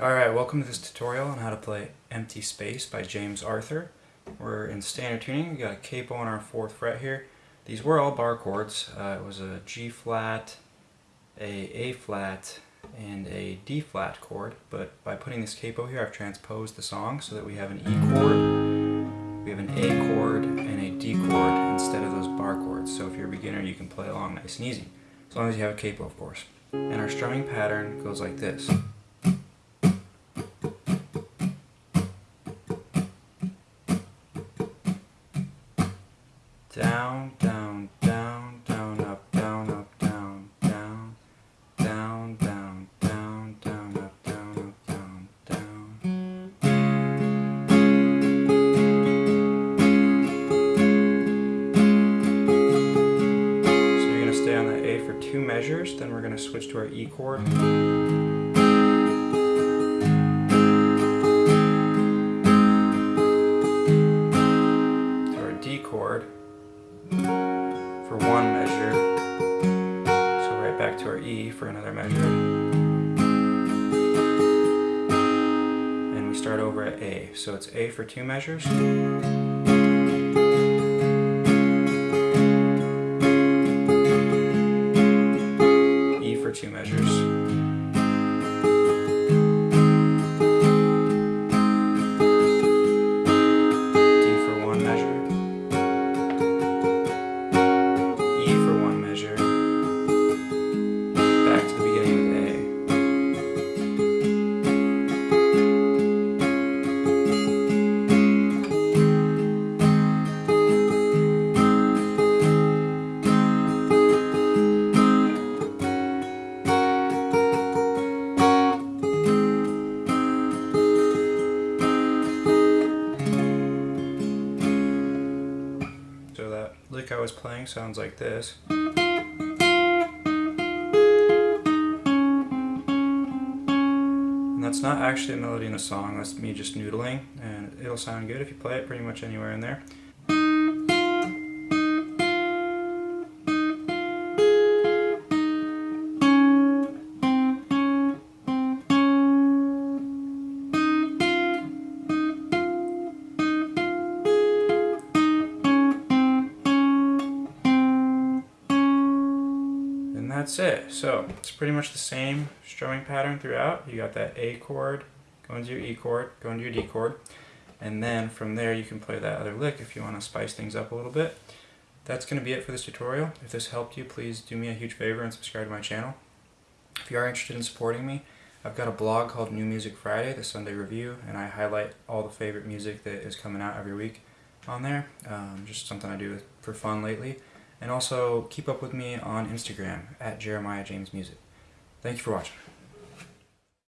Alright, welcome to this tutorial on how to play Empty Space by James Arthur. We're in standard tuning, we got a capo on our 4th fret here. These were all bar chords. Uh, it was a G flat, a A flat, and a D flat chord, but by putting this capo here I've transposed the song so that we have an E chord, we have an A chord, and a D chord instead of those bar chords. So if you're a beginner you can play along nice and easy, as long as you have a capo of course. And our strumming pattern goes like this. Down, down, down, down, up, down, up, down, down, down, down, down, down, up, down, up, down, down. So you're going to stay on that A for two measures, then we're going to switch to our E chord. Back to our E for another measure. And we start over at A. So it's A for two measures. Lick I was playing sounds like this. And that's not actually a melody in a song, that's me just noodling, and it'll sound good if you play it pretty much anywhere in there. And that's it. So it's pretty much the same strumming pattern throughout. You got that A chord, going to your E chord, going to your D chord, and then from there you can play that other lick if you want to spice things up a little bit. That's going to be it for this tutorial. If this helped you, please do me a huge favor and subscribe to my channel. If you are interested in supporting me, I've got a blog called New Music Friday, the Sunday Review, and I highlight all the favorite music that is coming out every week on there. Um, just something I do for fun lately. And also keep up with me on Instagram at Jeremiah James Music. Thank you for watching.